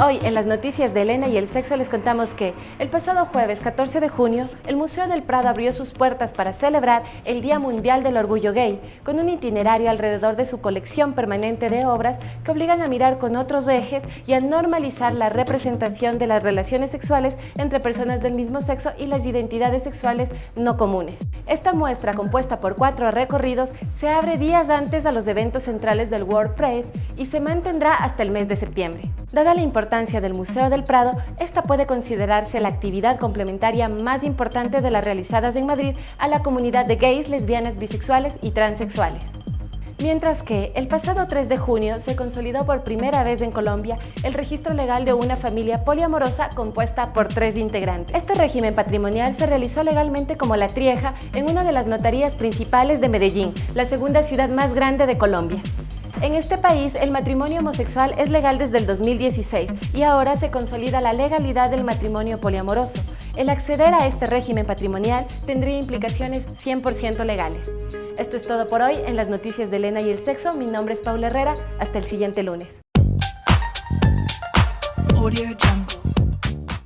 Hoy en las noticias de Elena y el sexo les contamos que el pasado jueves 14 de junio el Museo del Prado abrió sus puertas para celebrar el Día Mundial del Orgullo Gay con un itinerario alrededor de su colección permanente de obras que obligan a mirar con otros ejes y a normalizar la representación de las relaciones sexuales entre personas del mismo sexo y las identidades sexuales no comunes. Esta muestra, compuesta por cuatro recorridos, se abre días antes a los eventos centrales del World Pride y se mantendrá hasta el mes de septiembre. Dada la importancia del Museo del Prado, esta puede considerarse la actividad complementaria más importante de las realizadas en Madrid a la comunidad de gays, lesbianas, bisexuales y transexuales. Mientras que, el pasado 3 de junio se consolidó por primera vez en Colombia el registro legal de una familia poliamorosa compuesta por tres integrantes. Este régimen patrimonial se realizó legalmente como la trieja en una de las notarías principales de Medellín, la segunda ciudad más grande de Colombia. En este país, el matrimonio homosexual es legal desde el 2016 y ahora se consolida la legalidad del matrimonio poliamoroso. El acceder a este régimen patrimonial tendría implicaciones 100% legales. Esto es todo por hoy en las noticias de Elena y el sexo. Mi nombre es Paula Herrera. Hasta el siguiente lunes.